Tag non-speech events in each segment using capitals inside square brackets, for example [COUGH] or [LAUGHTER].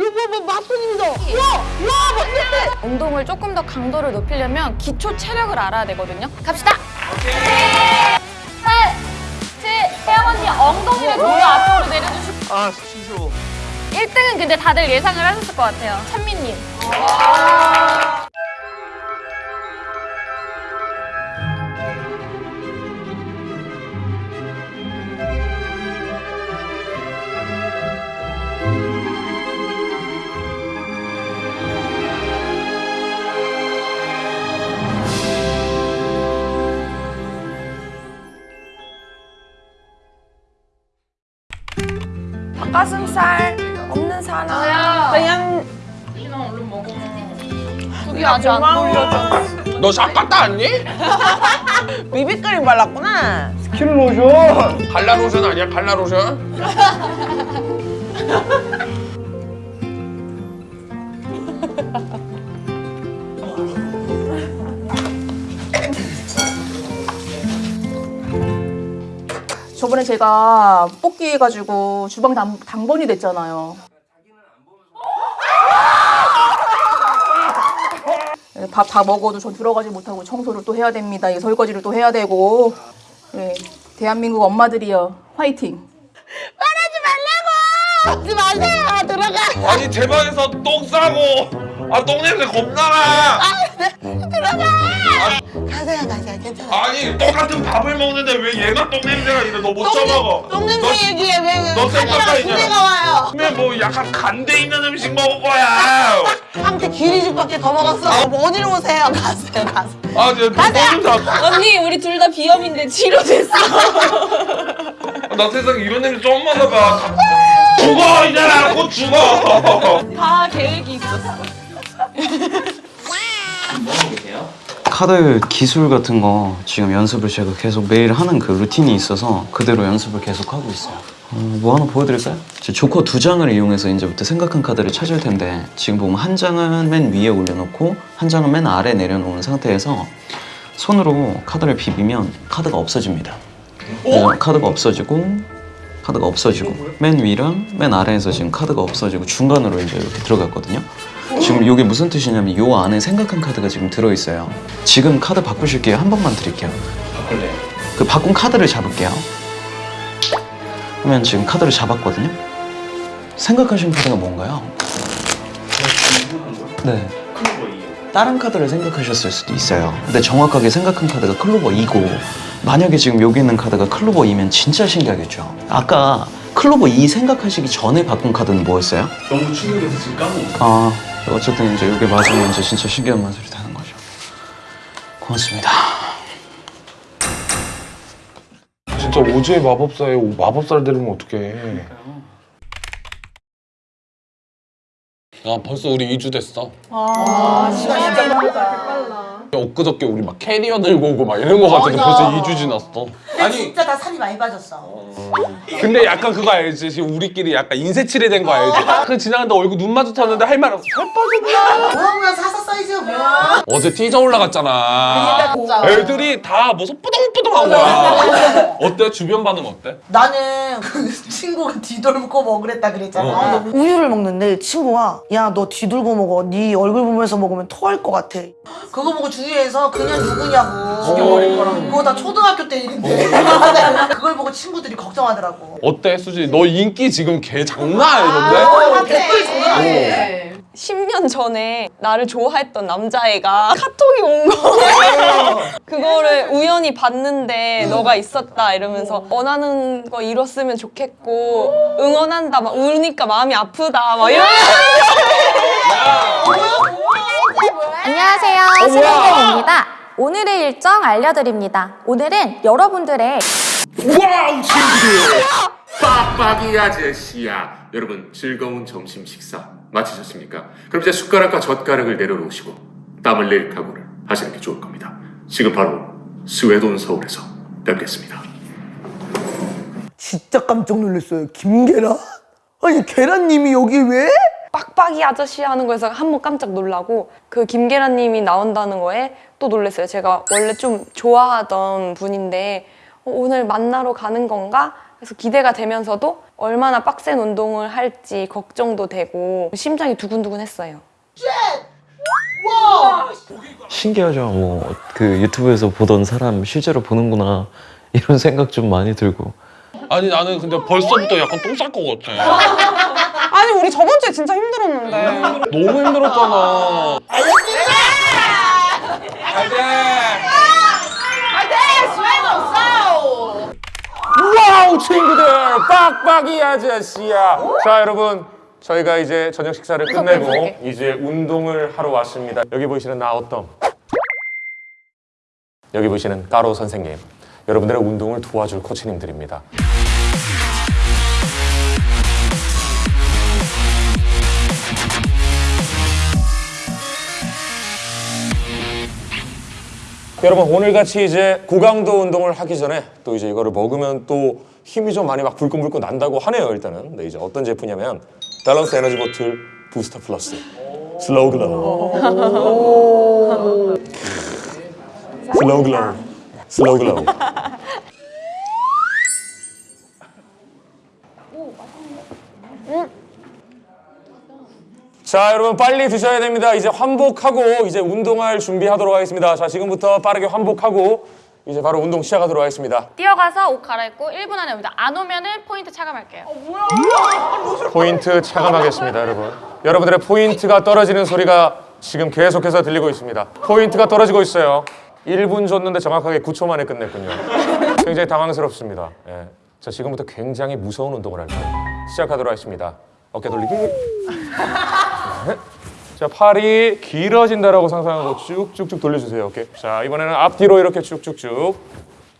이거 뭐 마스님이다. 와, 와, 맞네. 운동을 조금 더 강도를 높이려면 기초 체력을 알아야 되거든요. 갑시다. 팔, 칠, 혜영 언니 엉덩이를 좀더 앞으로 내려주시고. 아 싫어 1등은 근데 다들 예상을 하셨을 것 같아요. 찬미님. 살 없는 사람. 그냥 그게 아직 안 돌려져. 너 샵 갔다 왔니? [LAUGHS] 비비크림 발랐구나. 스킨 로션 칼라 로션 아니야 칼라 로션? [LAUGHS] 저번에 제가 뽑기 해가지고 주방 당, 당번이 됐잖아요. 밥 다 먹어도 전 들어가지 못하고 청소를 또 해야 됩니다. 이 설거지를 또 해야 되고. 네, 대한민국 엄마들이여 화이팅. 하지 마세요. 들어가. 아니 제 방에서 똥 싸고 아 똥냄새 겁나라 가 세요, 가세요. 괜찮아. 아니 똑같은 밥을 먹는데 왜 얘가 똥 냄새가 이래 너못 쳐먹어 똥 냄새 얘기해. 왜, 너왜똥 닦아, 카메라 이제. 두 개가 와요. 그러면 뭐 약간 간대 있는 음식 먹을 거야 한테 기리죽밖에 더 먹었어. 뭐 어디로 오세요? 가세요, 가세요. 아 진짜 똥냄새 언니 우리 둘 다 비염인데 치료됐어. 나 세상에 이런 냄새 처음 맡아봐 죽어 이제라 곧 죽어 다 계획이 있었어. 카드 기술 같은 거 지금 연습을 제가 계속 매일 하는 그 루틴이 있어서 그대로 연습을 계속 하고 있어요. 어, 뭐 하나 보여드릴까요? 제 조커 두 장을 이용해서 이제부터 생각한 카드를 찾을 텐데 지금 보면 한 장은 맨 위에 올려놓고 한 장은 맨 아래 내려놓은 상태에서 손으로 카드를 비비면 카드가 없어집니다. 그래서 카드가 없어지고 카드가 없어지고 맨 위랑 맨 아래에서 지금 카드가 없어지고 중간으로 이제 이렇게 들어갔거든요. 지금 이게 무슨 뜻이냐면 요 안에 생각한 카드가 지금 들어있어요. 지금 카드 바꾸실게요. 한 번만 드릴게요. 바꿀래요? 그 바꾼 카드를 잡을게요. 그러면 지금 카드를 잡았거든요. 생각하신 카드가 뭔가요? 네. 다른 카드를 생각하셨을 수도 있어요. 근데 정확하게 생각한 카드가 클로버 2고 만약에 지금 여기 있는 카드가 클로버 2면 진짜 신기하겠죠. 아까 클로버 2 생각하시기 전에 바꾼 카드는 뭐였어요? 너무 충격해서 지금 까먹었어. 아 어쨌든 이제 이게 맞으면 이제 진짜 신기한 맛을 타는 거죠. 고맙습니다. 진짜 오즈의 마법사에 마법사를 데리면 어떡해 아 벌써 우리 2주 됐어 아, 시간 진짜 빠르다. 엊그저께 우리 막 캐리어 들고 오고 막 이런 거 같은데. 벌써 2주 지났어 아니, 진짜 다 살이 많이 빠졌어. 근데 약간 그거 알지? 지금 우리끼리 약간 인쇄칠이 된 거 알지? 그 지나가는데 얼굴 눈 마주쳤는데 할 말 없어 살 빠졌나? 뭐야, 사사 사이즈가 뭐야? 어제 티저 올라갔잖아 진짜. 애들이 다 무슨 뿌둥뿌둥한 거야 어때? 주변 반응 어때? 나는 그 친구가 뒤돌고 먹으랬다 그랬잖아. 어. 우유를 먹는데 친구가 야 너 뒤돌고 먹어. 네 얼굴 보면서 먹으면 토할 것 같아. 그거 보고 주위에서 그냥 누구냐고. 죽여버릴 거라고. 그거 다 초등학교 때 일인데. [LAUGHS] 그걸 보고 친구들이 걱정하더라고. 어때 수지? 너 인기 지금 개 장난 아니던데? 댓글 장난해. 10년 전에 나를 좋아했던 남자애가 카톡이 온 거예요. 그거를 우연히 봤는데 너가 있었다 이러면서 원하는 거 이뤘으면 좋겠고 응원한다 막 우니까 마음이 아프다 막 안녕 신은경입니다. 오늘의 일정 알려드립니다. 오늘은 여러분들의 와우 친구들 빡빡이 아저씨야 여러분 즐거운 점심 식사 마치셨습니까? 그럼 이제 숟가락과 젓가락을 내려놓으시고 땀을 낼 각오를 하시는 게 좋을 겁니다 지금 바로 스웨돈 서울에서 뵙겠습니다 진짜 깜짝 놀랐어요. 김계란? 아니 계란님이 여기 왜? 빡빡이 아저씨 하는 거에서 한 번 깜짝 놀라고 그 김계란님이 나온다는 거에 또 놀랐어요. 제가 원래 좀 좋아하던 분인데 어, 오늘 만나러 가는 건가 그래서 기대가 되면서도 얼마나 빡센 운동을 할지 걱정도 되고 심장이 두근두근했어요. 신기하죠. 뭐 그 유튜브에서 보던 사람 실제로 보는구나 이런 생각 좀 많이 들고. 아니 나는 근데 벌써부터 약간 똥쌀것 같아. 아니 우리 저번 주에 진짜 힘들었는데. 너무 힘들었잖아. 와우 친구들. 빡빡이 아저씨야. 자 여러분. 저희가 이제 저녁 식사를 끝내고 이제 운동을 하러 왔습니다. 여기 보이시는 나 어떤? 여기 보이시는 까로 선생님. 여러분들의 운동을 도와줄 코치님들입니다 여러분 오늘같이 이제 고강도 운동을 하기 전에 또 이제 이거를 먹으면 또 힘이 좀 많이 막 불끈불끈 난다고 하네요 일단은. 네, 이제 어떤 제품이냐면 밸런스 에너지 보틀 부스터 플러스. 슬로우 글로우. 슬로우 글로우. 슬로우 글로우 자 여러분 빨리 드셔야 됩니다. 이제 환복하고 이제 운동할 준비하도록 하겠습니다. 자 지금부터 빠르게 환복하고 이제 바로 운동 시작하도록 하겠습니다. 뛰어가서 옷 갈아입고 1분 안에 옵니다. 안 오면은 포인트 차감할게요. 포인트 차감하겠습니다 여러분. 여러분들의 포인트가 떨어지는 소리가 지금 계속해서 들리고 있습니다. 포인트가 떨어지고 있어요. 1분 줬는데 정확하게 9초 만에 끝냈군요. 굉장히 당황스럽습니다. 예. 자 지금부터 굉장히 무서운 운동을 할 거예요. 시작하도록 하겠습니다. 어깨 돌리기. 네. 자 팔이 길어진다라고 상상하고 쭉쭉쭉 돌려주세요 오케이 자 이번에는 앞뒤로 이렇게 쭉쭉쭉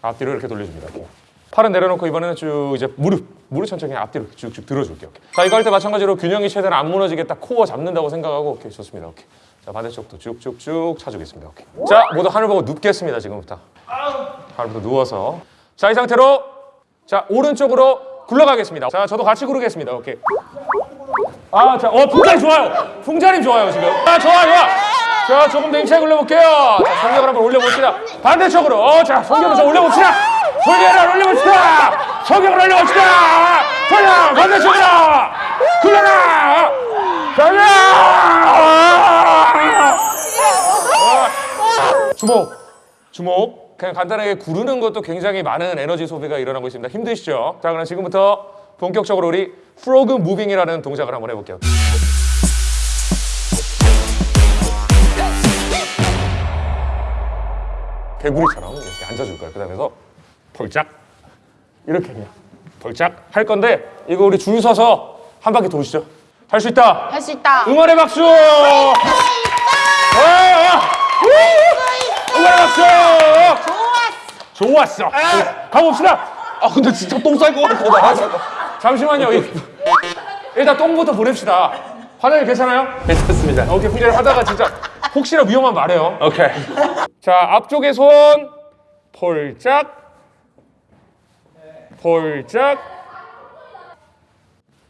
앞뒤로 이렇게 돌려줍니다 오케이. 팔은 내려놓고 이번에는 쭉 이제 무릎 무릎 천천히 앞뒤로 쭉쭉 들어줄게요. 오케이. 자 이거 할 때 마찬가지로 균형이 최대한 안 무너지게 딱 코어 잡는다고 생각하고 오케이 좋습니다. 오케이. 자 반대쪽도 쭉쭉쭉 차주겠습니다. 오케이. 자 모두 하늘 보고 눕겠습니다 지금부터. 하늘부터 누워서 자 이 상태로 자 오른쪽으로 굴러가겠습니다. 자 저도 같이 구르겠습니다. 오케이. 아, 자, 어, 풍자님 좋아요. 풍자님 좋아요, 지금. 아, 좋아, 좋아. 자, 조금 더 힘차게 올려볼게요. 자, 성격을 한번 올려봅시다. 반대쪽으로. 어, 자, 성격을 좀 올려봅시다. 성격을 올려봅시다. 성격을 올려봅시다. 돌려, 반대쪽으로. 굴러라. 돌려. 어, 주목. 주목. 그냥 간단하게 구르는 것도 굉장히 많은 에너지 소비가 일어나고 있습니다. 힘드시죠? 자, 그럼 지금부터 본격적으로 우리 프로그 무빙이라는 동작을 한번 해볼게요. 개구리처럼 이렇게 앉아줄 거예요. 그 다음에서 벌짝 이렇게 그냥 벌짝 할 건데 이거 우리 줄 서서 한 바퀴 도시죠. 할 수 있다. 할 수 있다. 응원의 박수! 어, 어. 응원의 박수! 좋았어. 좋았어. 가봅시다. 아 근데 진짜 똥쌀것 같아. 나. 잠시만요. 이- 일단 똥부터 보냅시다. 화장님 괜찮아요? 괜찮습니다. 오케이, 훈련 하다가 진짜 혹시나 위험한 말해요. 오케이. 자, 앞쪽에 손 폴짝 폴짝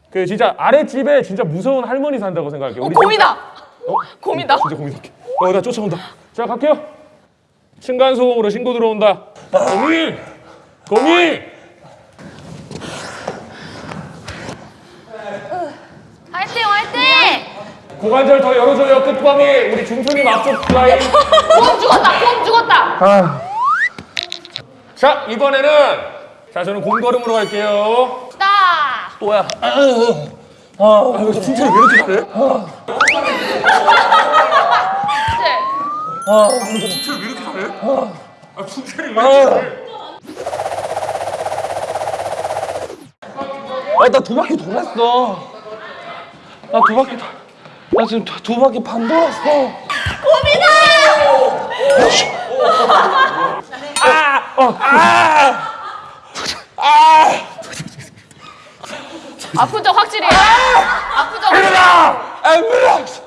그 진짜 아랫집에 진짜 무서운 할머니 산다고 생각할게요. 우리 곰이다. 어? 곰이다. 진짜 곰이다. 어, 나 쫓아온다. 자, 갈게요. 층간 소음으로 신고 들어온다. 곰이! 곰이! 화이팅 화이팅! 고관절 더 열어줘요. 끝범이 우리 중순님 앞쪽 라인. [LAUGHS] 곰 죽었다 곰 죽었다. 자, 이번에는 자, 저는 공걸음으로 갈게요. 나. 또야. 아, 이거 칭찬이 왜 이렇게 잘해? 아, 나두 바퀴 돌았어. 나 두 바퀴 다. 나 지금 두, 두 바퀴 반 돌았어. 아픈 적 확실히. 아픈 적.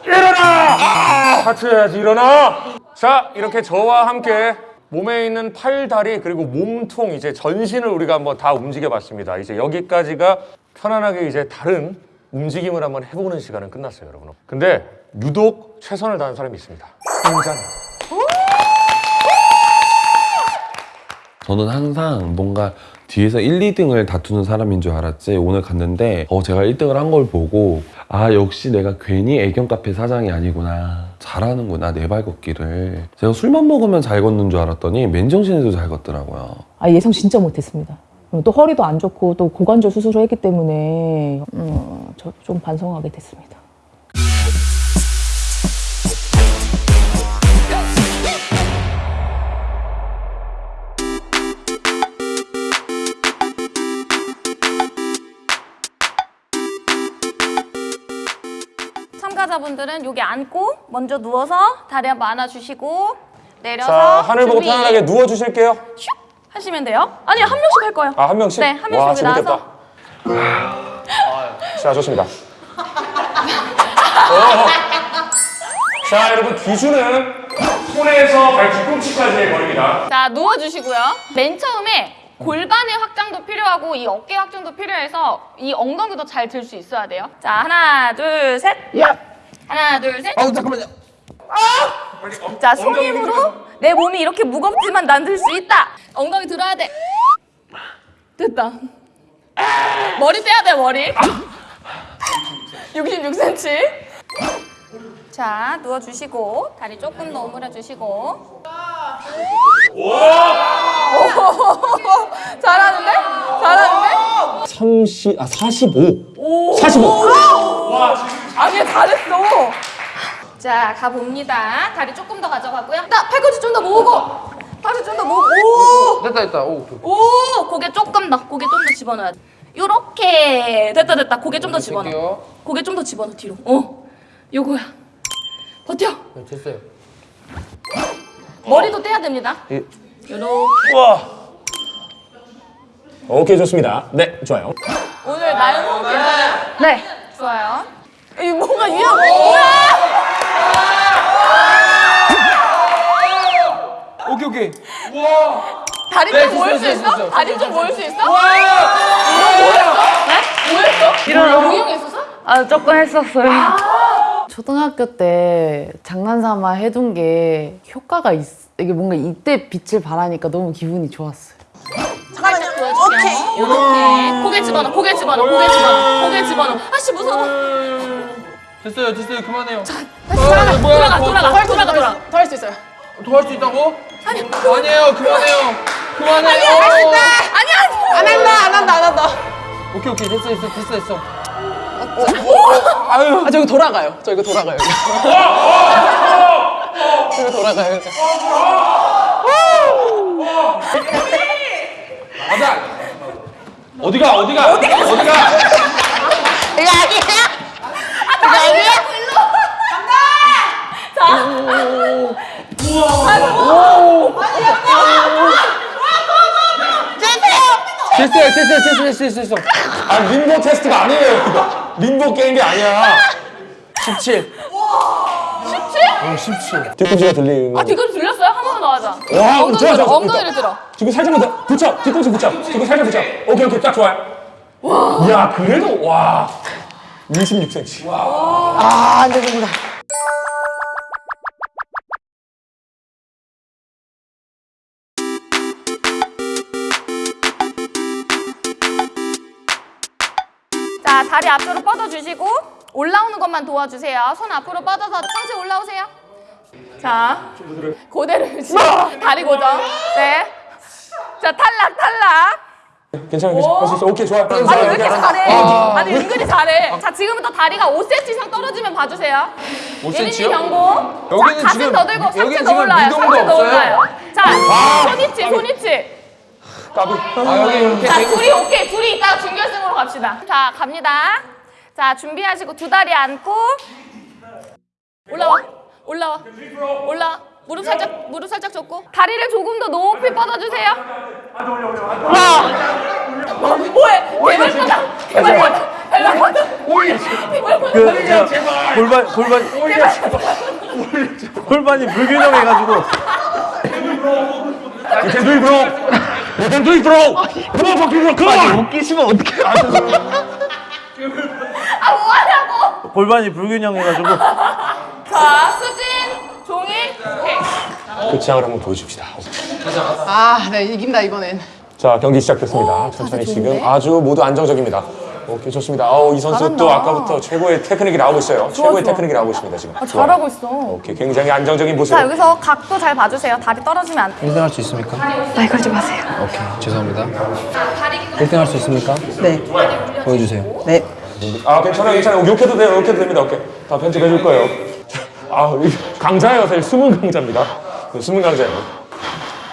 일어나! 하트 해야지, 일어나! 자, 이렇게 저와 함께 몸에 있는 팔, 다리, 그리고 몸통, 이제 전신을 우리가 한번 다 움직여 봤습니다. 이제 여기까지가 편안하게 이제 다른 움직임을 한번 해보는 시간은 끝났어요, 여러분. 근데 유독 최선을 다한 사람이 있습니다. 풍자님. 저는 항상 뭔가 뒤에서 1, 2등을 다투는 사람인 줄 알았지 오늘 갔는데 어, 제가 1등을 한 걸 보고 아 역시 내가 괜히 애견 카페 사장이 아니구나 잘하는구나 내 발 걷기를 제가 술만 먹으면 잘 걷는 줄 알았더니 맨정신에도 잘 걷더라고요 아 예상 진짜 못했습니다. 그리고 또 허리도 안 좋고 또 고관절 수술을 했기 때문에 음, 저좀 반성하게 됐습니다. 참가자분들은 여기 앉고 먼저 누워서 다리 한번 안아주시고 내려서 자, 하늘 보고. 편안하게 누워주실게요. 슉 하시면 돼요. 아니 한 명씩 할 거예요. 아, 한 명씩? 네, 한 명씩 와. 나와서. 자, 좋습니다. [LAUGHS] 자, 여러분, 기준은 손에서 발 뒤꿈치까지의 거리입니다. 자 누워주시고요. 맨 처음에 골반의 확장도 필요하고 이 어깨 확장도 필요해서 이 엉덩이도 잘 들 수 있어야 돼요. 자 하나 둘 셋. 하나 둘 셋. 아우 잠깐만요. 자 손힘으로 내 몸이 이렇게 무겁지만 난 들 수 있다. 엉덩이 들어야 돼. 됐다. 머리 떼야 돼 머리. 66cm. 자 누워주시고 다리 조금 더 오므려 주시고. 잘하는데? 잘하는데? 30, 아, 45. 45. 아니 잘했어. 자 가봅니다. 다리 조금 더 가져가고요. 나 팔꿈치 좀 더 모으고. 팔꿈치 좀 더 모으고. 오. 됐다 됐다. 오. 오 고개 조금 더 고개 좀 더 집어넣어야 돼 요렇게 됐다 됐다 고개 좀 더 집어넣어 고개 좀 더 집어넣어 뒤로 어 요거야 버텨 됐어요. 머리도 떼야 됩니다 예. 요렇게 와. 오케이, 좋습니다. 네, 좋아요. 오늘 날몸 괜찮아요? 네. 좋아요 이 뭔가 유형 뭐야 오케이 오케이. 다리 네, 좀 모을 됐어요, 수 있어? 다리 좀 모을 수 있어? 뭐했어? 네? 뭐했어? 일어나고. 유형 있었어? 아 조금 했었어요. 초등학교 때 장난삼아 해둔 게 효과가 있. 이게 뭔가 이때 빛을 발하니까 너무 기분이 좋았어요. 살짝 보여줄게요 요렇게 고개 집어넣어 고개 집어넣어 고개 집어넣어 고개 집어넣어 아씨 무서워 됐어요 됐어요 그만해요. 다시 돌아가 돌아가 돌아가 돌아가 돌아가 더 할 수 있어요 더 할 수 있다고? 아니 아니에요 그만해요. 그만해요. 아니야 아니야 안 한다 안 한다 안 한다 오케이 오케이 됐어 됐어 됐어 됐어. 아, 저기 돌아가요. 저 이거 돌아가요. 저기 돌아가요. 어디가 어디가 어디가 어디가? 이거 아니야 이거 아니야 간다 됐어요 됐어요 됐어 됐어 됐어 됐어. 아, 림보 테스트가 아니에요, 이거. 림보 게임이 아니야. 17. 17? 뒤꿈치가 들리는. 아 뒤꿈치 들렸어요? 한번더 하자 와, 엉덩이 좋아, 들어 좋아. 엉덩이를 들어 지금 살짝만 더 붙여. 뒤꿈치 붙여. 지금 살짝 붙여. 오케이, 오케이. 딱 좋아요. 와. 야, 그래도, 와. 26cm. 아, 안 되는구나. 자 다리 앞으로 뻗어주시고 올라오는 것만 도와주세요. 손 앞으로 뻗어서 상체 올라오세요. 자 유지 [LAUGHS] 다리 고정. 네 자 탈락 탈락. 괜찮아, 괜찮아. 할수 있어. 오케이, 좋아. 아니 왜 이렇게 잘해? 아 니 은근히 잘해? 자 지금부터 다리가 5cm 이상 떨어지면 봐주세요. 5cm 예린이 요? 경고. 여기는 자 가슴 지금- 더 들고 상체 더 올라요. 상체 더 없어요? 올라요. 자 손이치 손이치 까비. 아 여기 이렇게 자. 둘이 오케이. 둘이 이따가 준결승으로 갑시다. 자, 갑니다. 자, 준비하시고 두 다리 안고 올라와. 올라와. 올라와. 무릎 살짝 무릎 살짝 접고 다리를 조금 더 높이 뻗어주세요. 와. 뭐해? 개발바닥. 개발바닥. 개발바닥. 개발바닥. 골반 골반 골반이 불균형해가지고 do it, You can do it, bro. Come on, fucking bro. Come on. 웃기시면 어떡해 아, 뭐하냐고. 골반이 불균형해가지고 자, 수진, 종이, 오케이. 그 취향을 한번 보여줍시다. 아, 네 이긴다 이번엔. 자 경기 시작됐습니다. 천천히 지금 아주 모두 안정적입니다. 오케이 좋습니다. 아우 이 선수 또 아까부터 최고의 테크닉이 나오고 있어요. 최고의 테크닉이 나오고 있습니다 지금. 아, 잘하고 있어. 오케이 굉장히 안정적인 모습. 자, 여기서 각도 잘 봐주세요. 다리 떨어지면 안 돼. 1등 할 수 있습니까? 말 걸지 마세요. 오케이 죄송합니다 1등 할 수 있습니까? 네. 보여주세요 네. 아 괜찮아요 괜찮아요 욕해도 돼요 욕해도 됩니다 오케이 다 편집해 줄 거예요 아이 강자예요 사실 숨은 강자입니다 네, 숨은 강자예요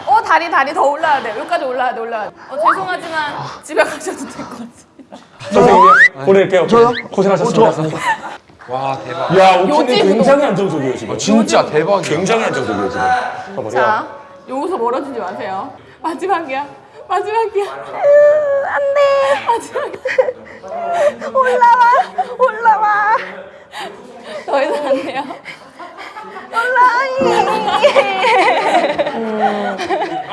어, 다리, 다리 더 올라야 돼. 여기까지 올라야 돼, 올라야 돼. 어, 죄송하지만 집에 가셔도 될 것 같습니다. 선생님 보낼게요 저요? 고생하셨습니다 와 대박 야 오키는 요지부도. 굉장히 안정적이에요 지금 진짜 대박이야 굉장히 안정적이에요 지금 봐봐요 자, 여기서 멀어지지 마세요. 마지막이야. 마지막이야. 안 돼. 마지막이야. 올라와. 올라와. 더 이상 안 돼요.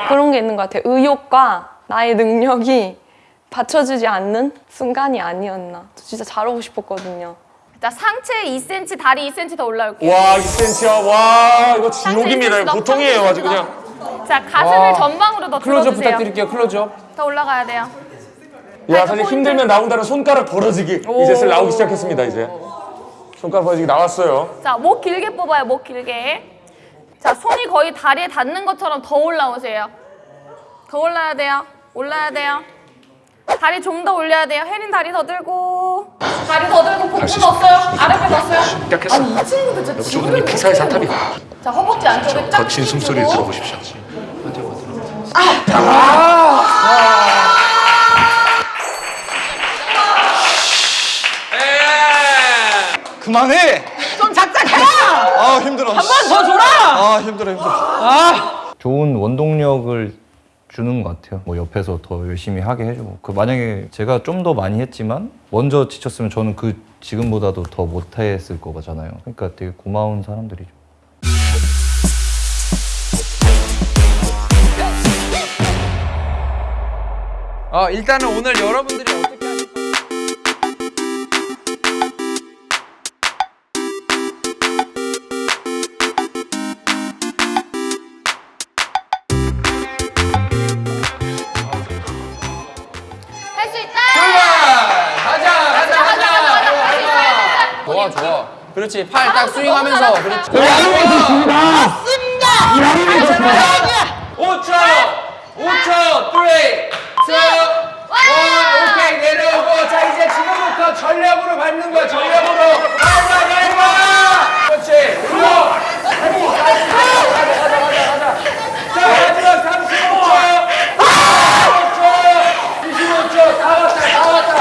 그런 게 있는 것 같아요. 의욕과 나의 능력이 받쳐주지 않는 순간이 아니었나. 저 진짜 잘하고 싶었거든요. 자, 상체 2cm, 다리 2cm 더 올라올게요. 와 2cm야 와 이거 지옥입니다 2cm 이거 더, 보통이에요 아주 2cm 더. 그냥 자, 가슴을 전방으로 더 클로즈업 들어주세요. 부탁드릴게요 클로즈업 더 올라가야 돼요. 야 사실 힘들면 나온다는 손가락 벌어지기 이제 나오기 시작했습니다 이제 손가락 벌어지기 나왔어요 자, 목 길게 뽑아요. 목 길게. 자, 손이 거의 다리에 닿는 것처럼 더 올라오세요. 더 올라야 돼요. 올라야 돼요. 다리 좀 더 올려야 돼요. 혜린 다리 더 들고. 다리 더 들고 복부 넣었어요. 아랫배 넣었어요. 아니 이 친구도 진짜 지구를 기사의 사탑이 자, 허벅지 안쪽에 쫙 거친 숨소리를 주고. 들어보십시오. 그만해 좀 작작해라! 아 힘들어 한 번 더 줘라! 아 힘들어 힘들어 좋은 원동력을 주는 것 같아요. 뭐 옆에서 더 열심히 하게 해주고. 그 만약에 제가 좀 더 많이 했지만 먼저 지쳤으면 저는 그 지금보다도 더 못했을 거잖아요. 그러니까 되게 고마운 사람들이죠. 어 일단은 오늘 여러분들 그렇지. 팔 딱 스윙하면서. 그렇지. 맞습니다. 5초 5초 3 2 1 오케이. 내려오고. 자 이제 지금부터 전력으로 밟는 거야. 전력으로 밟아 밟아 그렇지 그리고 아니 가자 가자 가자 가자 자 마지막 35초 25초 다 왔다 다 왔다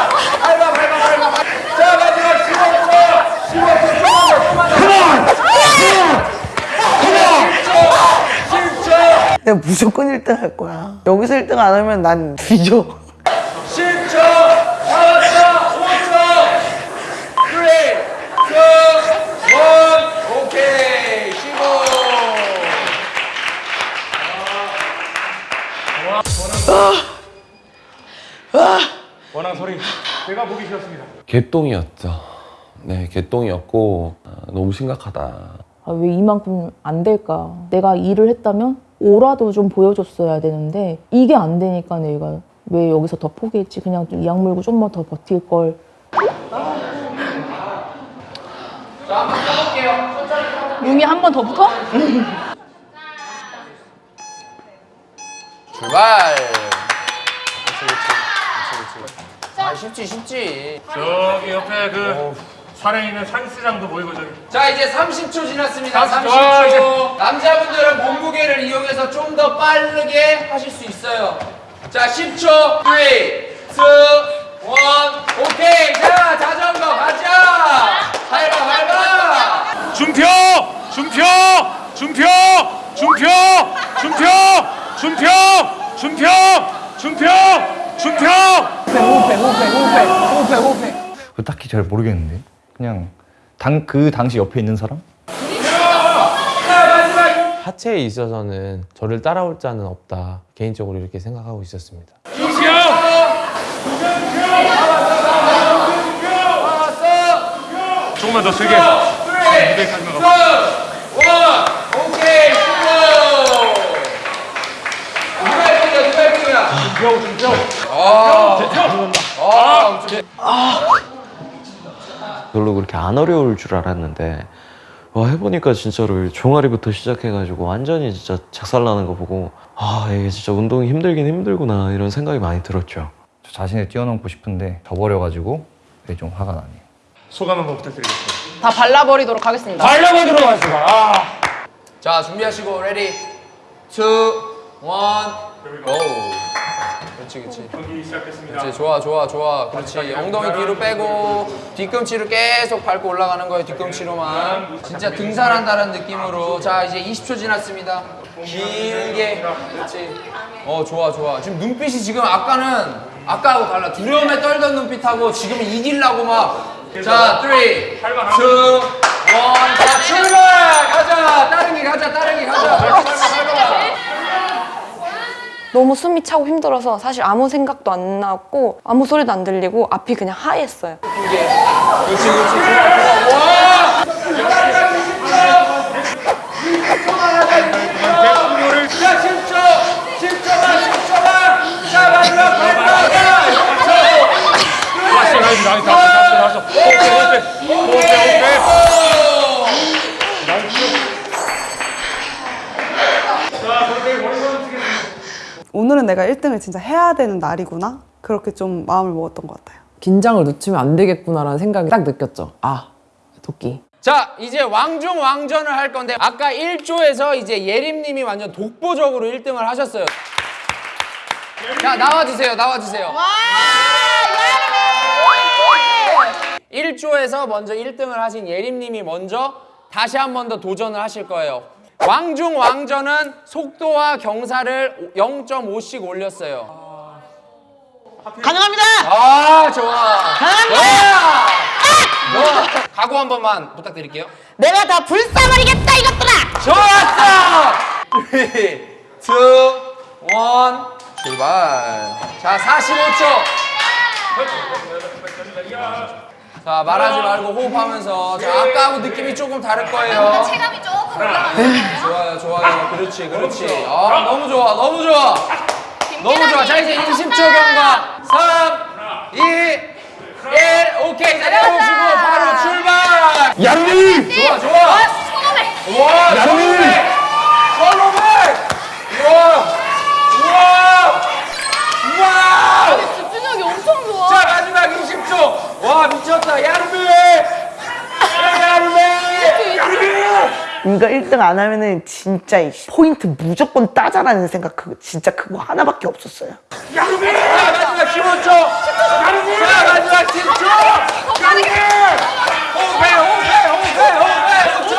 밟아 밟아 밟아 밟아. 자 마지막 15초 15초 조금만 더 조금만 더 10초 10초 내가 무조건 1등 할 거야. 여기서 1등 안 하면 난 뒤져. 10초 나왔다 5초 3 2 1 오케이 15 원한 소리 제가 보기 싫었습니다 개똥이었죠. 네, 개똥이었고 아, 너무 심각하다. 아, 왜 이만큼 안 될까? 내가 일을 했다면 오라도 좀 보여줬어야 되는데 이게 안 되니까 내가 왜 여기서 더 포기했지? 그냥 좀 이악 물고 좀만 더 버틸 걸. 용이 한 번 더 붙어? 출발 아 쉽지 쉽지 저기 옆에 그 산에 있는 산수장도 보이고 저기 자 이제 30초 지났습니다 30초. 30초 남자분들은 몸무게를 이용해서 좀 더 빠르게 하실 수 있어요 자 10초 3 2 1 오케이 자 자전거 가자 밟아 밟아 준표! 준표! 준표! 준표! 준표! 준표! 준표! 준표! 준표! 그거 딱히 잘 모르겠는데. 그냥 당, 그 당시 옆에 있는 사람? 하체에 있어서는 저를 따라올 자는 없다 개인적으로 이렇게 생각하고 있었습니다. 조금만 더 세게 오케이 수고 별로 그렇게 안 어려울 줄 알았는데 와 해보니까 진짜로 종아리부터 시작해가지고 완전히 진짜 작살나는 거 보고 아 이게 진짜 운동이 힘들긴 힘들구나 이런 생각이 많이 들었죠. 저 자신을 뛰어넘고 싶은데 저버려가지고 그게 좀 화가 나네요. 소감 한번 부탁드리겠습니다. 다 발라버리도록 하겠습니다. 발라보도록 하겠습니다. 아. 자 준비하시고 ready two one go. 그렇지 그렇지. 경기 시작했습니다. 그렇지 좋아 좋아 좋아. 그렇지. 엉덩이 뒤로 빼고 뒤꿈치로 계속 밟고 올라가는 거예요 뒤꿈치로만. 진짜 등산한다는 느낌으로. 자 이제 20초 지났습니다. 길게. 그렇지. 어 좋아 좋아. 지금 눈빛이 지금 아까는 아까하고 달라. 두려움에 떨던 눈빛하고 지금은 이기려고 막자 3, 2, 1, 자 출발! 가자! 따릉이 가자 따릉이 가자. 밟아 너무 숨이 차고 힘들어서 사실 아무 생각도 안 나고 아무 소리도 안 들리고 앞이 그냥 하얘었어요. 그렇지 그렇지 좋아 좋아 와 자, 10초! 10초만, 10초만! 자, 마지막 발판! 다시 다시 다시 다시 다시. 오케이 오케이 오케이 오케이. 오늘은 내가 1등을 진짜 해야 되는 날이구나 그렇게 좀 마음을 먹었던 것 같아요. 긴장을 늦추면 안 되겠구나라는 생각이 딱 느꼈죠. 아, 도끼. 자, 이제 왕중 왕전을 할 건데 아까 1조에서 이제 예림님이 완전 독보적으로 1등을 하셨어요. 자, 나와주세요, 나와주세요. 1조에서 먼저 1등을 하신 예림님이 먼저 다시 한 번 더 도전을 하실 거예요. 왕중 왕전은 속도와 경사를 0.5씩 올렸어요. 가능합니다. 아, 좋아. 가능합니다. 좋아. 각오 한 번만 부탁드릴게요. 내가 다 불사버리겠다 이것들아. 좋았어! 3, 2, 1, 출발. 자, 45초. 자, 말하지 말고 호흡하면서. 자, 아까하고 느낌이 조금 다를 거예요. 체감이 조금 올라가요. 좋아요, 좋아요. 그렇지, 그렇지. 아, 너무 좋아, 너무 좋아. 너무 좋아. 자, 이제 20초 경과. 3, 2, 1. 오케이. 자, 내려오시고 바로 출발. 야루미! 좋아, 좋아. 손오백. 와, 야루미! 손오백! 우와! 우와! 집중력이 엄청 좋아. 자, 마지막 20초. 와, 미쳤다. 야루미! 야루미! 이거 1등 안 하면은 진짜 이 포인트 무조건 따자라는 생각 그 진짜 그거 하나밖에 없었어요. 야루미! 자, 마지막 15초. 야루미! 자, 마지막 10초. 야루미! 호흡해, 호흡해, 호흡해, 호흡해. 5초.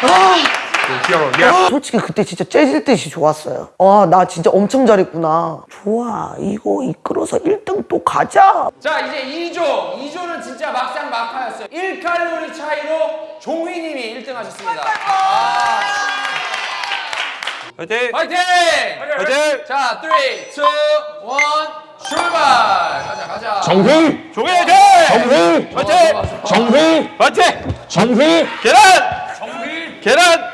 3, 2, 1. 오케이. 아, 솔직히 그때 진짜 째질 듯이 좋았어요. 아, 나 진짜 엄청 잘했구나. 좋아, 이거 이끌어서 1등 또 가자. 자 이제 2조 2조는 진짜 막상 막하였어요 1칼로리 차이로 종휘님이 1등 하셨습니다 아. 화이팅! 화이팅! 화이팅! 자 3, 2, 1 출발 가자 가자 정휘! 종휘 화이팅! 정휘! 화이팅! 정휘! 화이팅! 정휘! 계란! 정휘! 계란!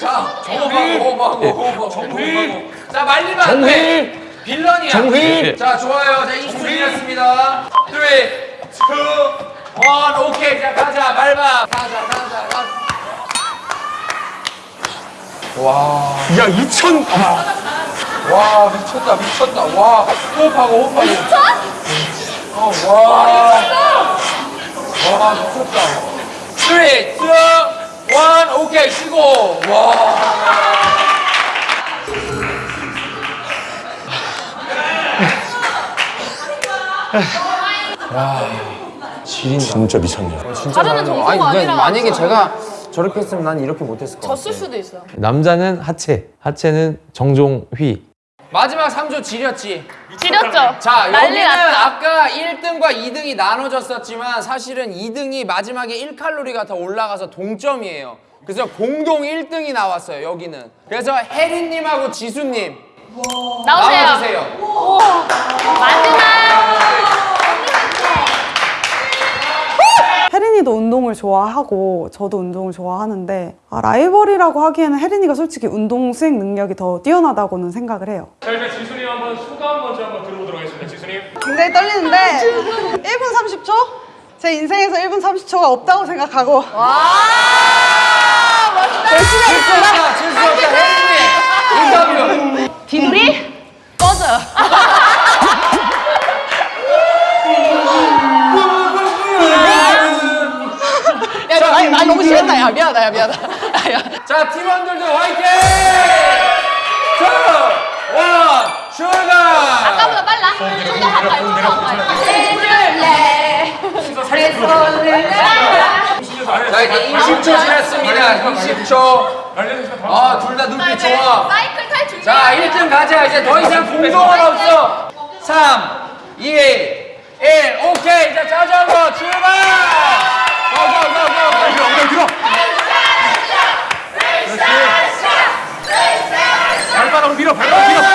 자! 호흡하고 호흡하고 예. 호흡하고 정휘! 호흡하고 자 말리면 안돼 정휘! 빌런이야 정휘! 자 좋아요 자 20초 지났습니다 3, 2, 1 오케이 자 가자 밟아 가자 가자 가자 와. 야 2천! 아. 와 미쳤다 미쳤다 와 호흡하고 호흡하고 미쳤? 어, 와. 와 미쳤다 3, 2, 1 오케이 쉬고 와 지린다. 진짜 미쳤네요. 진짜 다르는 잘하는 거. 정도가 아니 근데 아니라 만약에 진짜. 제가 저렇게 했으면 난 이렇게 못했을 것 같아 졌을 수도 있어요. 남자는 하체, 하체는 정종 휘. 마지막 3조 지렸지 지렸죠? 자 여기는 났다. 아까 1등과 2등이 나눠졌었지만 사실은 2등이 마지막에 1칼로리가 더 올라가서 동점이에요 그래서 공동 1등이 나왔어요 여기는 그래서 혜린님하고 지수님 나오세요. 나와주세요 마지막. 혜린이도 운동을 좋아하고 저도 운동을 좋아하는데 아, 라이벌이라고 하기에는 혜린이가 솔직히 운동 수행 능력이 더 뛰어나다고는 생각을 해요. 자 일단 지순이 한번 소감 먼저 한번 들어보도록 하겠습니다. 지순이. 굉장히 떨리는데 1분 30초? 제 인생에서 1분 30초가 없다고 생각하고 와 열심히 하겠습니다. 질수 없다 혜린이 인터뷰 디돌이 꺼져. 야, 너, 아니, 나 너무 심했다. 야, 미안하다. 야, 미안하다. [LAUGHS] 자 팀원들도 화이팅! two! one! 출발! 아까보다 빨라. 좀더 가까이, 좀더 가까이. 해줄래. 내 손을 자 이제 20초 지났습니다 20초 어둘 다 눈빛 좋아 사이클 탈자 1등 가자 이제 더 이상 공동은 없어 3 2 1 오케이 자 자전거 출발 발바닥으로 밀어. 발바닥 밀어. 좋아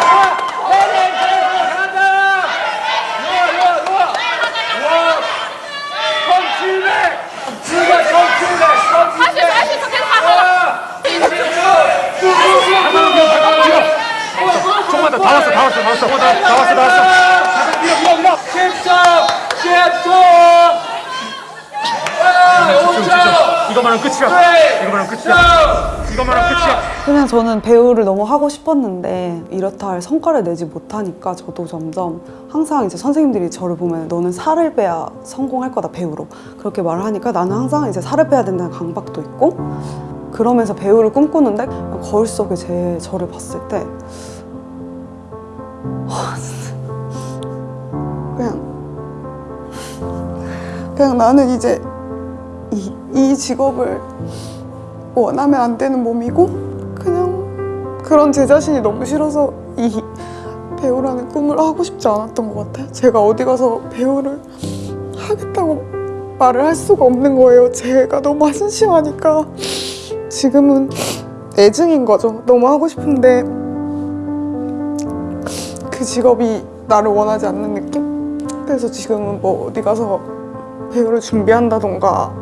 좋아 간다 누워 누워 누워 와1700 누가 1700 할수 있어, 할수 있어. 계속 가서. 20초 조금만 더. 다 왔어. 다 왔어. 다 왔어. 다 왔어. 다 왔어. 밀어 밀어 밀어. 10초 10초 5초 이거만은 끝이야. 이거만은 끝이야. 이거만은 끝이야. 그냥 저는 배우를 너무 하고 싶었는데 이렇다 할 성과를 내지 못하니까 저도 점점 항상 이제 선생님들이 저를 보면 너는 살을 빼야 성공할 거다 배우로 그렇게 말을 하니까 나는 항상 이제 살을 빼야 된다는 강박도 있고 그러면서 배우를 꿈꾸는데 거울 속에 제 저를 봤을 때 와, [LAUGHS] 진짜 그냥 그냥 나는 이제 이, 이 직업을 원하면 안 되는 몸이고 그냥 그런 제 자신이 너무 싫어서 이 배우라는 꿈을 하고 싶지 않았던 것 같아요. 제가 어디 가서 배우를 하겠다고 말을 할 수가 없는 거예요. 제가 너무 한심하니까 지금은 애증인 거죠. 너무 하고 싶은데 그 직업이 나를 원하지 않는 느낌? 그래서 지금은 뭐 어디 가서 배우를 준비한다던가 음,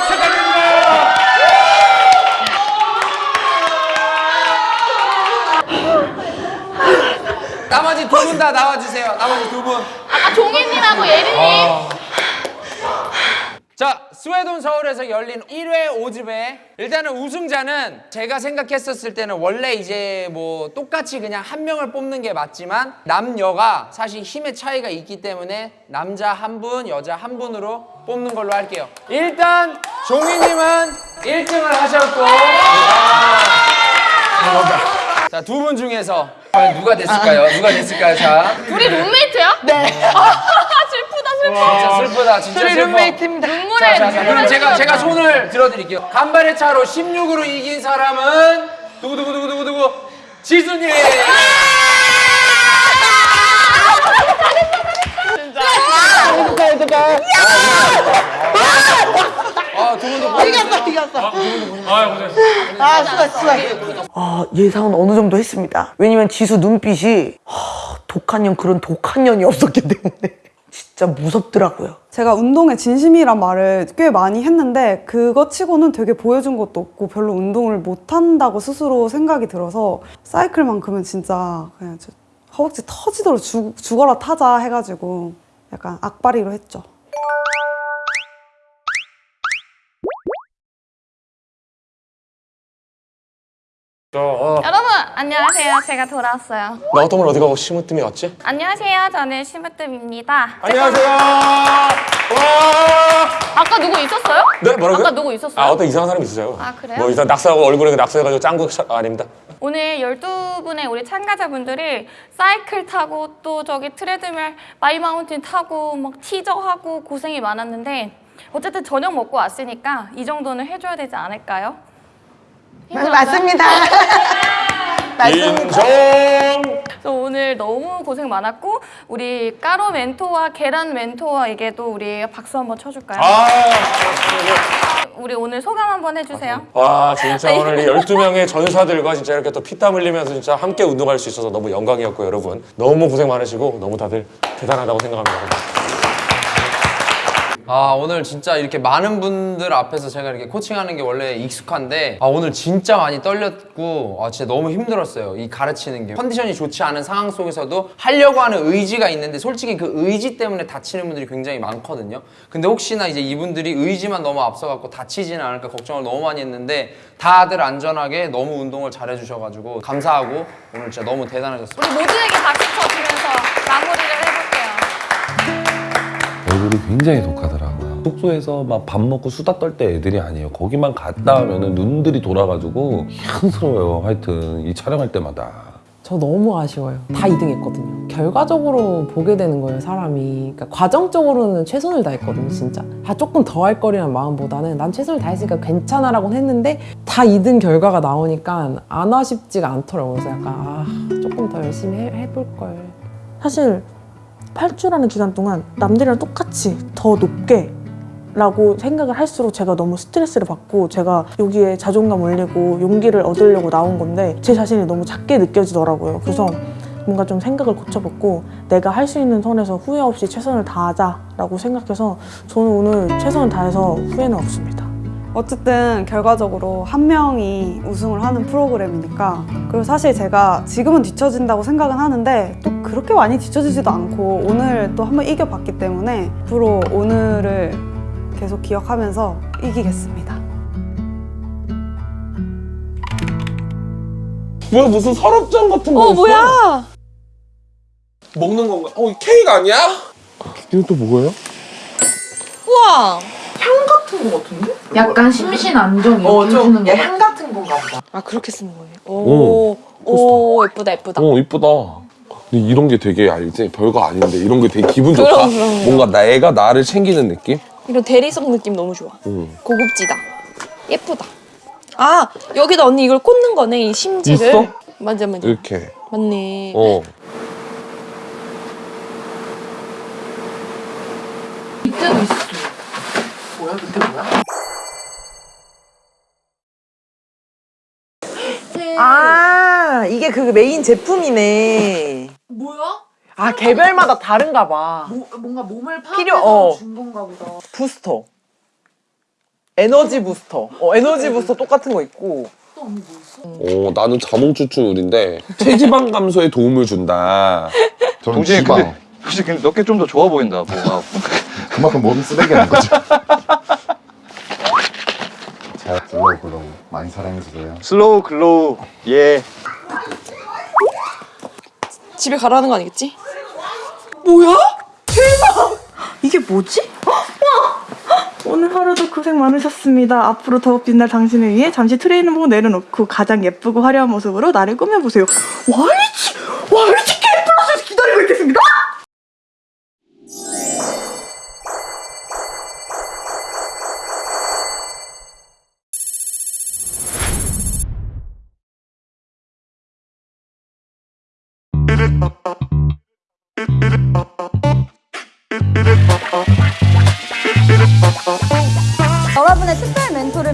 나머지 두 분 다 나와주세요. 나머지 두 분. 아까 종희님하고 예린님. 자, 스웨덴 서울에서 열린 1회 5집에 일단은 우승자는 제가 생각했었을 때는 원래 이제 뭐 똑같이 그냥 한 명을 뽑는 게 맞지만 남녀가 사실 힘의 차이가 있기 때문에 남자 한 분, 여자 한 분으로 뽑는 걸로 할게요. 일단 종희님은 1등을 하셨고. 자, 두 분 중에서 과연 누가 됐을까요? 누가 됐을까요? 자, 둘이 룸메이트야? 네. 슬프다, 슬퍼. 진짜 슬프다, 진짜 둘이 슬퍼. 룸메이트입니다. 눈물에 자, 자, 자, 그럼 제가 제가 흘렸다. 손을 들어드릴게요. 간발의 차로 16으로 이긴 사람은 누구 누구 누구 누구 누구 지수님. 아, 두 분도 이겼어 이겼어 아, 고생했어. 아 수고했어 수고했어 아 예상은 어느 정도 했습니다. 왜냐면 지수 눈빛이 하, 독한 년 그런 독한 년이 없었기 때문에. [LAUGHS] 진짜 무섭더라고요. 제가 운동에 진심이란 말을 꽤 많이 했는데 그거 치고는 되게 보여준 것도 없고 별로 운동을 못한다고 스스로 생각이 들어서 사이클만큼은 진짜 그냥 저 허벅지 터지도록 죽, 죽어라 타자 해가지고 약간 악바리로 했죠. 어, 여러분, 안녕하세요. 제가 돌아왔어요. 나 어떤 걸 어디 가고 심으뜸이 왔지? 안녕하세요. 저는 심으뜸입니다. 안녕하세요. 와. 아까 누구 있었어요? 네, 뭐라고요? 아까 누구 있었어요? 아, 어떤 이상한 사람이 있어요. 아, 그래요? 뭐 일단 낙서하고 얼굴에 낙서해가지고 짱구 차- 아, 아닙니다. 오늘 12분의 우리 참가자분들이 사이클 타고 또 저기 트레드밀 마이마운틴 타고 막 티저하고 고생이 많았는데 어쨌든 저녁 먹고 왔으니까 이 정도는 해줘야 되지 않을까요? [LAUGHS] 맞습니다. 인정. 그래서 오늘 너무 고생 많았고 우리 까로 멘토와 계란 멘토에게도 우리 박수 한번 쳐줄까요? 아, 우리 오늘 소감 한번 해주세요. 와 진짜 오늘 이 12명의 전사들과 진짜 이렇게 또 피땀 흘리면서 진짜 함께 운동할 수 있어서 너무 영광이었고 여러분 너무 고생 많으시고 너무 다들 대단하다고 생각합니다. 아 오늘 진짜 이렇게 많은 분들 앞에서 제가 이렇게 코칭하는 게 원래 익숙한데 아 오늘 진짜 많이 떨렸고 아 진짜 너무 힘들었어요. 이 가르치는 게. 컨디션이 좋지 않은 상황 속에서도 하려고 하는 의지가 있는데 솔직히 그 의지 때문에 다치는 분들이 굉장히 많거든요. 근데 혹시나 이제 이분들이 의지만 너무 앞서갖고 다치지는 않을까 걱정을 너무 많이 했는데 다들 안전하게 너무 운동을 잘 해주셔가지고 감사하고 오늘 진짜 너무 대단하셨어요 우리 모두에게 박수 쳐주면서 마무리를 해볼게요. 얼굴이 굉장히 독하더라 고요. 숙소에서 막 밥 먹고 수다 떨 때 애들이 아니에요. 거기만 갔다 하면은 눈들이 돌아가지고 희한스러워요. 하여튼 이 촬영할 때마다. 저 너무 아쉬워요. 다 2등 했거든요. 결과적으로 보게 되는 거예요, 사람이. 그러니까 과정적으로는 최선을 다했거든요, 진짜. 아 조금 더 할 거리란 마음보다는 난 최선을 다했으니까 괜찮아 라고 했는데 다 2등 결과가 나오니까 안 아쉽지가 않더라고요. 그래서 약간 아 조금 더 열심히 해, 해볼 걸. 사실 8주라는 기간 동안 남들이랑 똑같이 더 높게 라고 생각을 할수록 제가 너무 스트레스를 받고 제가 여기에 자존감 올리고 용기를 얻으려고 나온 건데 제 자신이 너무 작게 느껴지더라고요. 그래서 뭔가 좀 생각을 고쳐봤고 내가 할 수 있는 선에서 후회 없이 최선을 다하자라고 생각해서 저는 오늘 최선을 다해서 후회는 없습니다. 어쨌든 결과적으로 한 명이 우승을 하는 프로그램이니까 그리고 사실 제가 지금은 뒤처진다고 생각은 하는데 또 그렇게 많이 뒤처지지도 않고 오늘 또 한번 이겨봤기 때문에 앞으로 오늘을 계속 기억하면서 이기겠습니다. 뭐야 무슨 서랍장 같은 거 어, 있어? 뭐야? 먹는 건가? 어, 이 케이크 아니야? 이건 또 뭐예요? 우와! 향 같은 거 같은데? 약간 심신 안정 어, 해주는 거 향 같은 건가 보다. 아 그렇게 쓰는 거예요? 오, 오 예쁘다 예쁘다. 어 이쁘다. 근데 이런 게 되게 알지? 별거 아닌데 이런 게 되게 기분 좋다. 그럼, 그럼, 그럼. 뭔가 내가 나를 챙기는 느낌? 이런 대리석 느낌 너무 좋아. 응. 고급지다. 예쁘다. 아 여기다 언니 이걸 꽂는 거네 이 심지를. 있어? 맞아 맞아. 이렇게. 맞네. 어. 이때도 있어. 뭐야? 그때 뭐야? 아 이게 그 메인 제품이네. 뭐야? 아 개별마다 다른가 봐. 뭐, 뭔가 몸을 파악해서 필요- 어. 준 건가 보다. 부스터. 에너지 부스터. 어 에너지 부스터 똑같은 거 있고. 또 언니 뭐 있어? 어, 나는 자몽 추출물인데 체지방 감소에 도움을 준다. [LAUGHS] 동진이 근데 혹시 근데 네 께 좀더 좋아 보인다 뭐가 [LAUGHS] 그만큼 몸이 쓰레기라는 거죠. [LAUGHS] 슬로우 글로우 많이 사랑해주세요. 슬로우 글로우 예 집에 가라는 거 아니겠지? 뭐야? 대박! 이게 뭐지? 오늘 하루도 고생 많으셨습니다. 앞으로 더욱 빛날 당신을 위해 잠시 트레이닝복 내려놓고 가장 예쁘고 화려한 모습으로 나를 꾸며보세요. YG! YG K 플러스에서 기다리고 있겠습니다!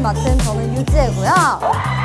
맡은 저는 유지혜고요.